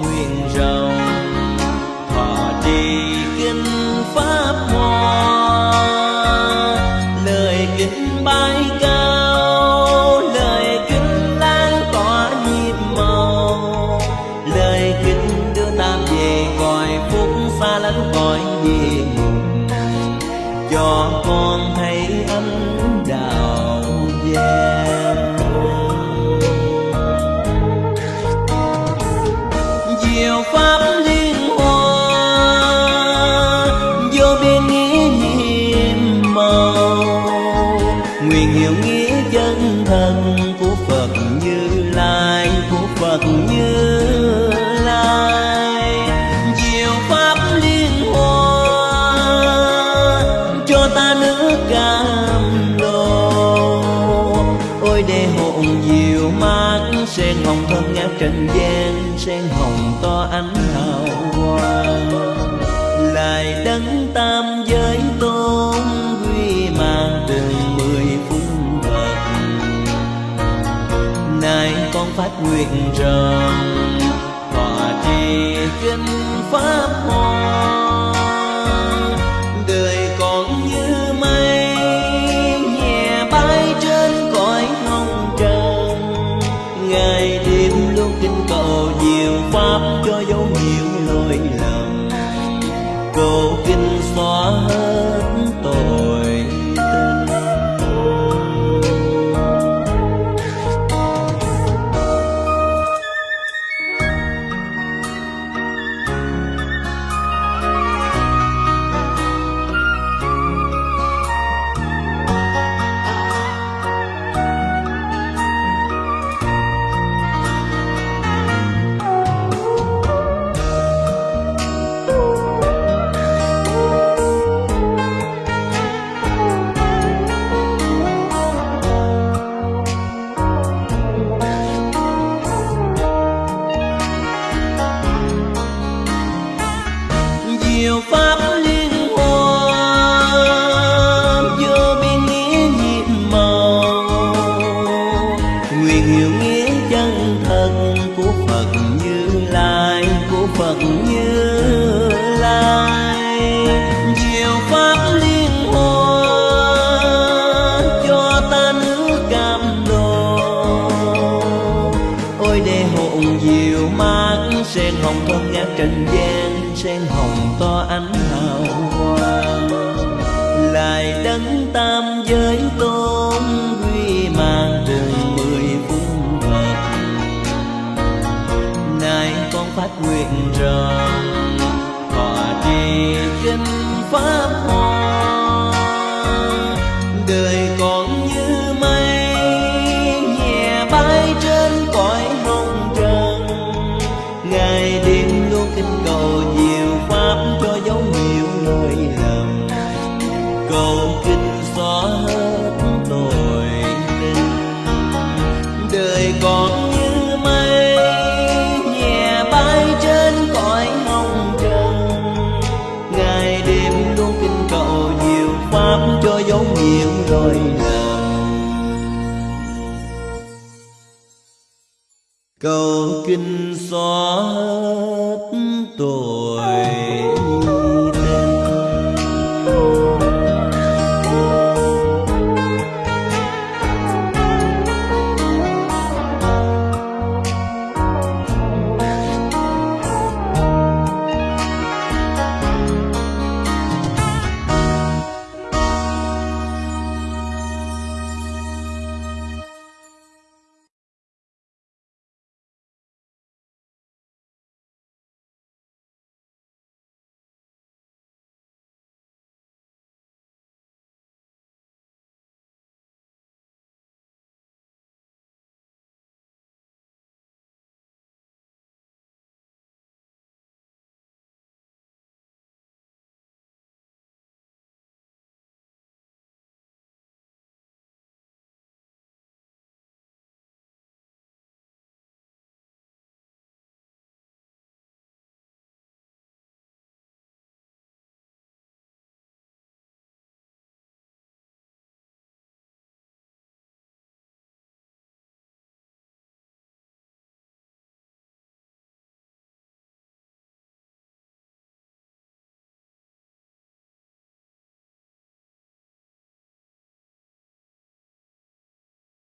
nguyện rồng, thọ trì kinh pháp hoa. Lời kinh bay cao, lời kính lan tỏa nhịp màu. Lời kính đưa ta về cõi phúc xa lánh cõi địa ngục. Cho con hãy anh pháp liên hoa vô biên nghĩa nhiệm màu. Nguyện hiệu nghĩa chân thần của phật như lai, của phật như Trên hồng thân ngã trần gian sen hồng to ánh hào quang. Lại đấng tam giới tôn quy mang từng mười phương vật. Nay con phát nguyện rằng thọ trì kinh pháp môn. sen hồng thơm ngát trần gian, sen hồng to ánh hào quang lại đấng tam giới tôi cầu kinh xóa hết tội.